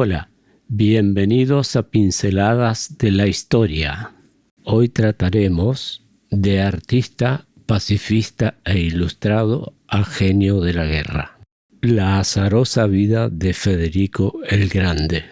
Hola, bienvenidos a Pinceladas de la Historia. Hoy trataremos de artista, pacifista e ilustrado a genio de la guerra. La azarosa vida de Federico el Grande.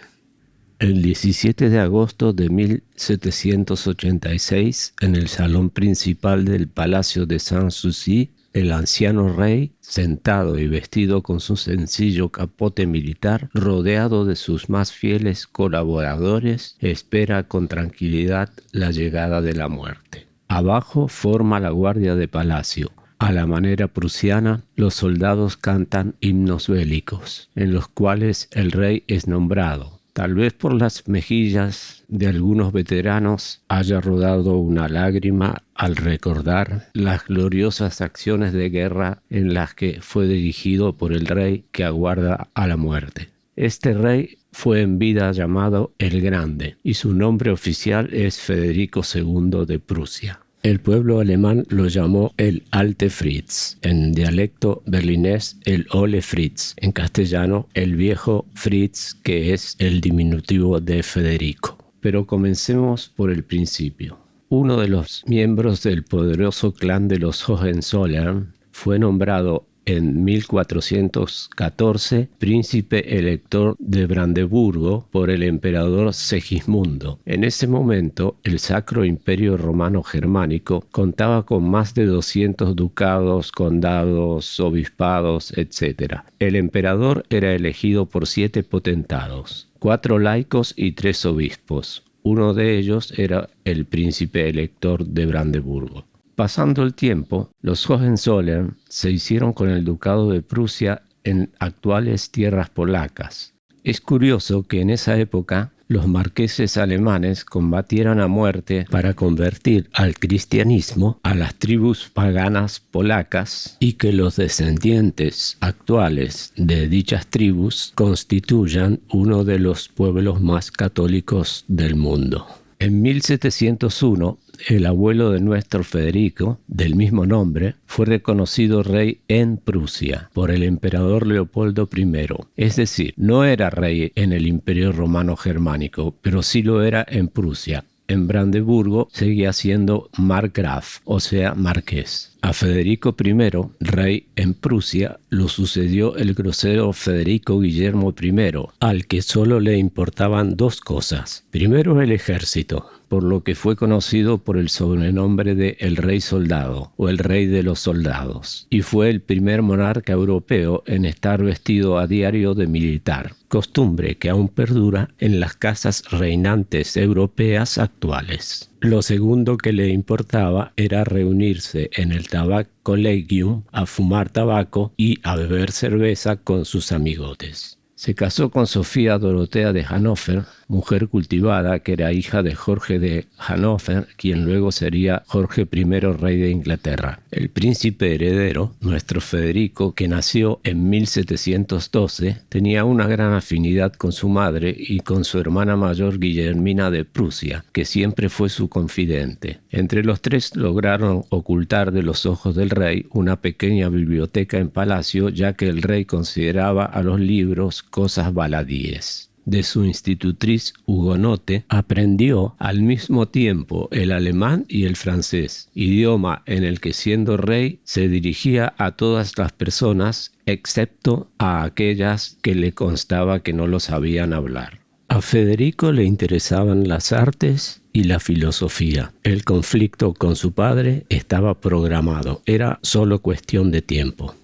El 17 de agosto de 1786, en el salón principal del Palacio de Sanssouci, el anciano rey, sentado y vestido con su sencillo capote militar, rodeado de sus más fieles colaboradores, espera con tranquilidad la llegada de la muerte. Abajo forma la guardia de palacio. A la manera prusiana, los soldados cantan himnos bélicos, en los cuales el rey es nombrado, Tal vez por las mejillas de algunos veteranos haya rodado una lágrima al recordar las gloriosas acciones de guerra en las que fue dirigido por el rey que aguarda a la muerte. Este rey fue en vida llamado el Grande y su nombre oficial es Federico II de Prusia. El pueblo alemán lo llamó el Alte Fritz, en dialecto berlinés el Ole Fritz, en castellano el viejo Fritz, que es el diminutivo de Federico. Pero comencemos por el principio. Uno de los miembros del poderoso clan de los Hohenzollern fue nombrado en 1414 príncipe elector de Brandeburgo por el emperador Segismundo. En ese momento, el Sacro Imperio Romano Germánico contaba con más de 200 ducados, condados, obispados, etc. El emperador era elegido por siete potentados, cuatro laicos y tres obispos. Uno de ellos era el príncipe elector de Brandeburgo. Pasando el tiempo, los Hohenzollern se hicieron con el ducado de Prusia en actuales tierras polacas. Es curioso que en esa época los marqueses alemanes combatieran a muerte para convertir al cristianismo a las tribus paganas polacas y que los descendientes actuales de dichas tribus constituyan uno de los pueblos más católicos del mundo. En 1701, el abuelo de nuestro Federico, del mismo nombre, fue reconocido rey en Prusia por el emperador Leopoldo I. Es decir, no era rey en el imperio romano germánico, pero sí lo era en Prusia, en Brandeburgo seguía siendo margraf, o sea, marqués. A Federico I, rey en Prusia, lo sucedió el grosero Federico Guillermo I, al que solo le importaban dos cosas. Primero el ejército, por lo que fue conocido por el sobrenombre de el rey soldado o el rey de los soldados, y fue el primer monarca europeo en estar vestido a diario de militar, costumbre que aún perdura en las casas reinantes europeas actuales. Lo segundo que le importaba era reunirse en el Tabac Collegium a fumar tabaco y a beber cerveza con sus amigotes. Se casó con Sofía Dorotea de Hannover, mujer cultivada que era hija de Jorge de Hannover, quien luego sería Jorge I rey de Inglaterra. El príncipe heredero, nuestro Federico, que nació en 1712, tenía una gran afinidad con su madre y con su hermana mayor Guillermina de Prusia, que siempre fue su confidente. Entre los tres lograron ocultar de los ojos del rey una pequeña biblioteca en palacio, ya que el rey consideraba a los libros cosas baladíes de su institutriz hugonote, aprendió al mismo tiempo el alemán y el francés, idioma en el que siendo rey se dirigía a todas las personas excepto a aquellas que le constaba que no lo sabían hablar. A Federico le interesaban las artes y la filosofía. El conflicto con su padre estaba programado, era solo cuestión de tiempo.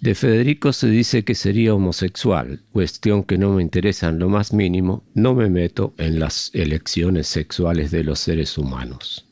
De Federico se dice que sería homosexual, cuestión que no me interesa en lo más mínimo, no me meto en las elecciones sexuales de los seres humanos.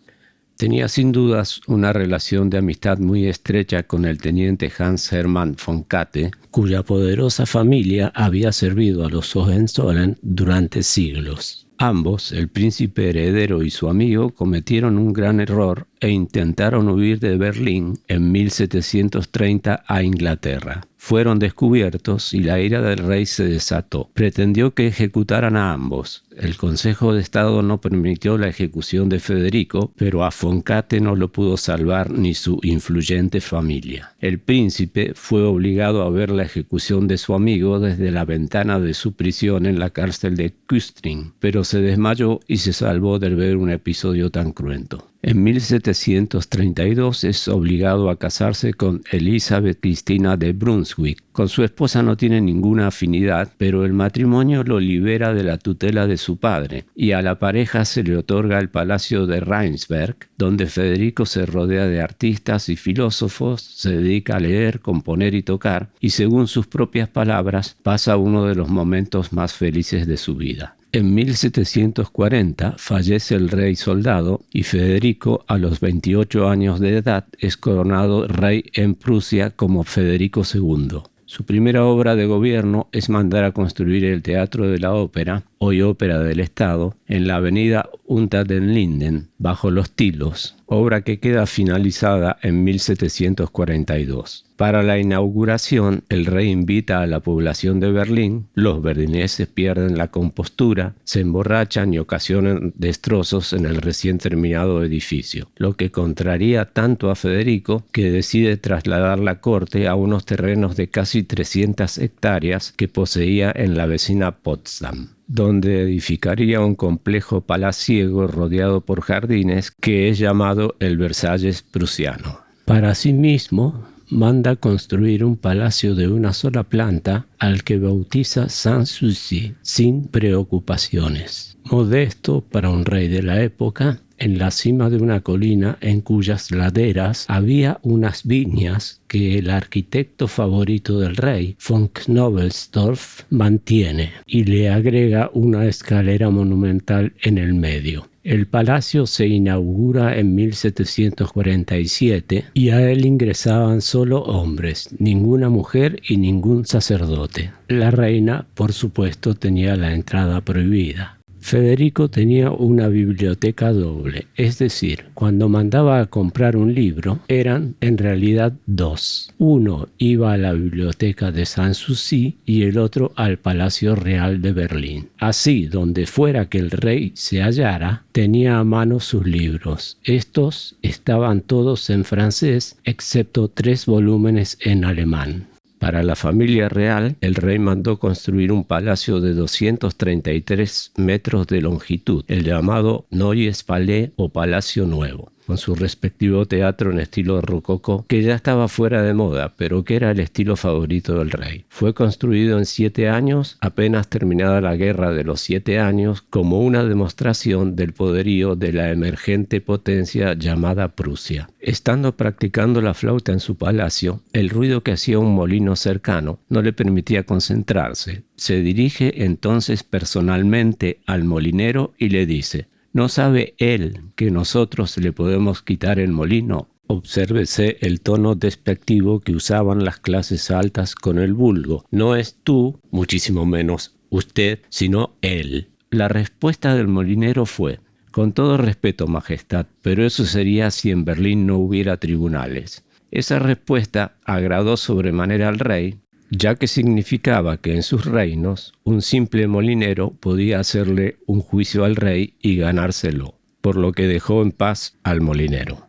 Tenía sin dudas una relación de amistad muy estrecha con el teniente Hans Hermann von Katte, cuya poderosa familia había servido a los Hohenzollern durante siglos. Ambos, el príncipe heredero y su amigo, cometieron un gran error e intentaron huir de Berlín en 1730 a Inglaterra fueron descubiertos y la ira del rey se desató. Pretendió que ejecutaran a ambos. El Consejo de Estado no permitió la ejecución de Federico, pero a Foncate no lo pudo salvar ni su influyente familia. El príncipe fue obligado a ver la ejecución de su amigo desde la ventana de su prisión en la cárcel de Küstrin, pero se desmayó y se salvó de ver un episodio tan cruento. En 1732 es obligado a casarse con Elizabeth Cristina de Brunswick. Con su esposa no tiene ninguna afinidad, pero el matrimonio lo libera de la tutela de su padre y a la pareja se le otorga el palacio de Rheinsberg, donde Federico se rodea de artistas y filósofos, se dedica a leer, componer y tocar, y según sus propias palabras pasa uno de los momentos más felices de su vida. En 1740 fallece el rey soldado y Federico a los 28 años de edad es coronado rey en Prusia como Federico II. Su primera obra de gobierno es mandar a construir el Teatro de la Ópera, hoy Ópera del Estado, en la avenida Unter den Linden, bajo los Tilos, obra que queda finalizada en 1742. Para la inauguración, el rey invita a la población de Berlín, los berlineses pierden la compostura, se emborrachan y ocasionan destrozos en el recién terminado edificio, lo que contraría tanto a Federico que decide trasladar la corte a unos terrenos de casi 300 hectáreas que poseía en la vecina Potsdam donde edificaría un complejo palaciego rodeado por jardines que es llamado el Versalles prusiano. Para sí mismo, manda construir un palacio de una sola planta al que bautiza Sans Souci, sin preocupaciones. Modesto para un rey de la época, en la cima de una colina en cuyas laderas había unas viñas que el arquitecto favorito del rey, von Knobelsdorff, mantiene y le agrega una escalera monumental en el medio. El palacio se inaugura en 1747 y a él ingresaban solo hombres, ninguna mujer y ningún sacerdote. La reina, por supuesto, tenía la entrada prohibida. Federico tenía una biblioteca doble, es decir, cuando mandaba a comprar un libro eran en realidad dos. Uno iba a la biblioteca de Sanssouci y el otro al Palacio Real de Berlín. Así, donde fuera que el rey se hallara, tenía a mano sus libros. Estos estaban todos en francés, excepto tres volúmenes en alemán. Para la familia real, el rey mandó construir un palacio de 233 metros de longitud, el llamado Neues Palais o Palacio Nuevo con su respectivo teatro en estilo rococó, que ya estaba fuera de moda, pero que era el estilo favorito del rey. Fue construido en siete años, apenas terminada la Guerra de los Siete Años, como una demostración del poderío de la emergente potencia llamada Prusia. Estando practicando la flauta en su palacio, el ruido que hacía un molino cercano no le permitía concentrarse. Se dirige entonces personalmente al molinero y le dice, ¿No sabe él que nosotros le podemos quitar el molino? Obsérvese el tono despectivo que usaban las clases altas con el vulgo. No es tú, muchísimo menos usted, sino él. La respuesta del molinero fue, con todo respeto, Majestad, pero eso sería si en Berlín no hubiera tribunales. Esa respuesta agradó sobremanera al rey, ya que significaba que en sus reinos un simple molinero podía hacerle un juicio al rey y ganárselo, por lo que dejó en paz al molinero.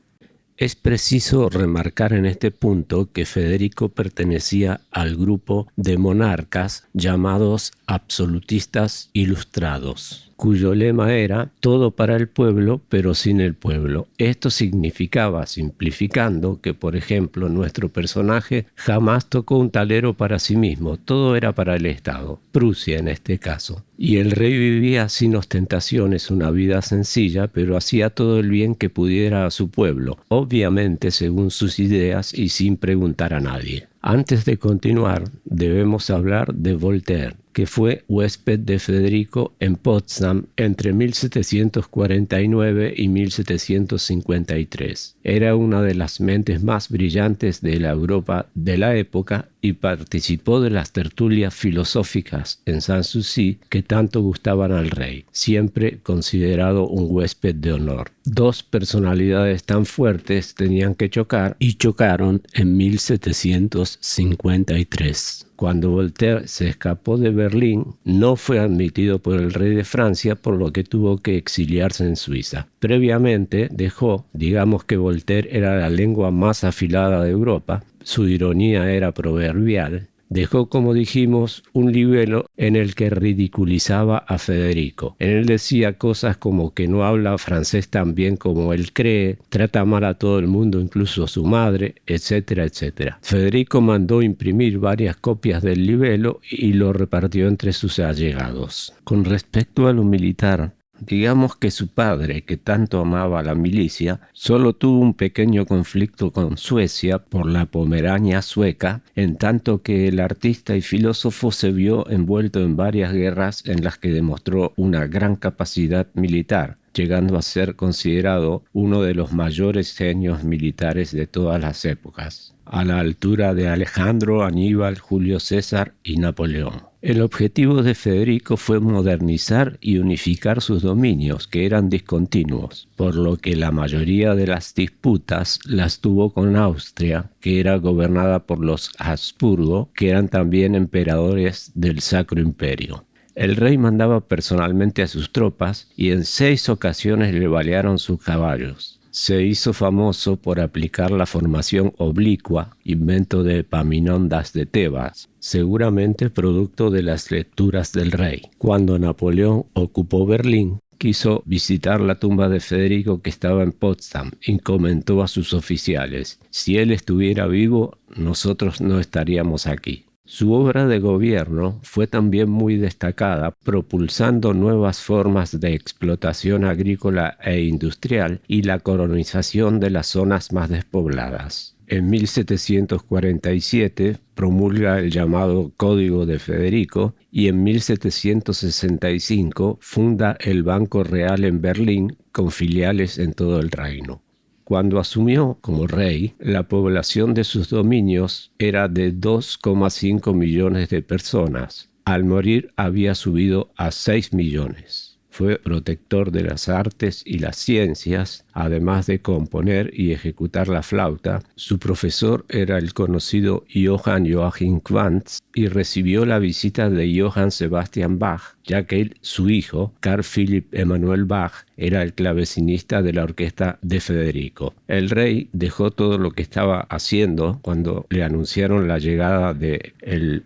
Es preciso remarcar en este punto que Federico pertenecía al grupo de monarcas llamados absolutistas ilustrados cuyo lema era todo para el pueblo pero sin el pueblo. Esto significaba, simplificando, que por ejemplo nuestro personaje jamás tocó un talero para sí mismo, todo era para el Estado, Prusia en este caso. Y el rey vivía sin ostentaciones una vida sencilla, pero hacía todo el bien que pudiera a su pueblo, obviamente según sus ideas y sin preguntar a nadie. Antes de continuar, debemos hablar de Voltaire, que fue huésped de Federico en Potsdam entre 1749 y 1753. Era una de las mentes más brillantes de la Europa de la época y participó de las tertulias filosóficas en Sanssouci que tanto gustaban al rey, siempre considerado un huésped de honor. Dos personalidades tan fuertes tenían que chocar y chocaron en 1753. Cuando Voltaire se escapó de Berlín, no fue admitido por el rey de Francia, por lo que tuvo que exiliarse en Suiza. Previamente dejó, digamos que Voltaire era la lengua más afilada de Europa, su ironía era proverbial, dejó, como dijimos, un libelo en el que ridiculizaba a Federico. En él decía cosas como que no habla francés tan bien como él cree, trata mal a todo el mundo, incluso a su madre, etcétera, etcétera. Federico mandó imprimir varias copias del libelo y lo repartió entre sus allegados. Con respecto a lo militar, Digamos que su padre, que tanto amaba la milicia, solo tuvo un pequeño conflicto con Suecia por la Pomerania sueca, en tanto que el artista y filósofo se vio envuelto en varias guerras en las que demostró una gran capacidad militar llegando a ser considerado uno de los mayores genios militares de todas las épocas, a la altura de Alejandro, Aníbal, Julio César y Napoleón. El objetivo de Federico fue modernizar y unificar sus dominios, que eran discontinuos, por lo que la mayoría de las disputas las tuvo con Austria, que era gobernada por los Habsburgo, que eran también emperadores del Sacro Imperio. El rey mandaba personalmente a sus tropas y en seis ocasiones le balearon sus caballos. Se hizo famoso por aplicar la formación oblicua, invento de Epaminondas de Tebas, seguramente producto de las lecturas del rey. Cuando Napoleón ocupó Berlín, quiso visitar la tumba de Federico que estaba en Potsdam y comentó a sus oficiales, si él estuviera vivo, nosotros no estaríamos aquí. Su obra de gobierno fue también muy destacada, propulsando nuevas formas de explotación agrícola e industrial y la colonización de las zonas más despobladas. En 1747 promulga el llamado Código de Federico y en 1765 funda el Banco Real en Berlín con filiales en todo el reino. Cuando asumió como rey, la población de sus dominios era de 2,5 millones de personas. Al morir había subido a 6 millones. Fue protector de las artes y las ciencias, además de componer y ejecutar la flauta. Su profesor era el conocido Johann Joachim Quantz y recibió la visita de Johann Sebastian Bach, ya que su hijo, Carl Philipp Emanuel Bach, era el clavecinista de la orquesta de Federico. El rey dejó todo lo que estaba haciendo cuando le anunciaron la llegada de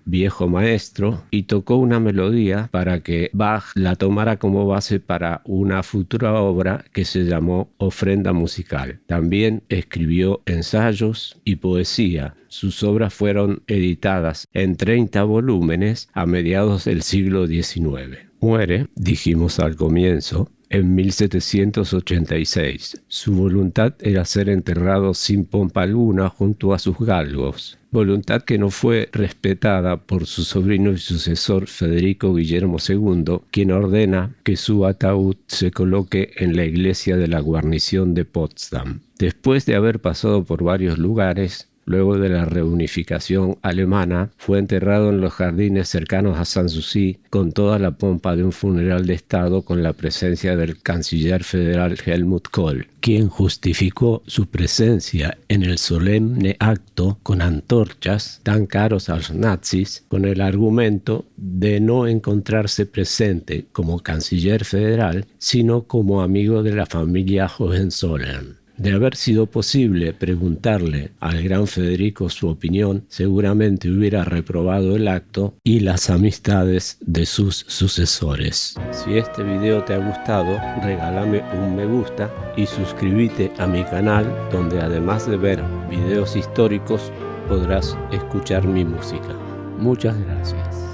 viejo maestro y tocó una melodía para que Bach la tomara como base para una futura obra que se llamó Ofrenda musical. También escribió ensayos y poesía. Sus obras fueron editadas en 30 volúmenes a mediados del siglo XIX. Muere, dijimos al comienzo, en 1786. Su voluntad era ser enterrado sin pompa alguna junto a sus galgos, voluntad que no fue respetada por su sobrino y sucesor Federico Guillermo II, quien ordena que su ataúd se coloque en la iglesia de la guarnición de Potsdam. Después de haber pasado por varios lugares, Luego de la reunificación alemana, fue enterrado en los jardines cercanos a Sanssouci con toda la pompa de un funeral de Estado con la presencia del canciller federal Helmut Kohl, quien justificó su presencia en el solemne acto con antorchas tan caros a los nazis con el argumento de no encontrarse presente como canciller federal, sino como amigo de la familia Hohenzollern. De haber sido posible preguntarle al gran Federico su opinión, seguramente hubiera reprobado el acto y las amistades de sus sucesores. Si este video te ha gustado, regálame un me gusta y suscríbete a mi canal donde además de ver videos históricos podrás escuchar mi música. Muchas gracias.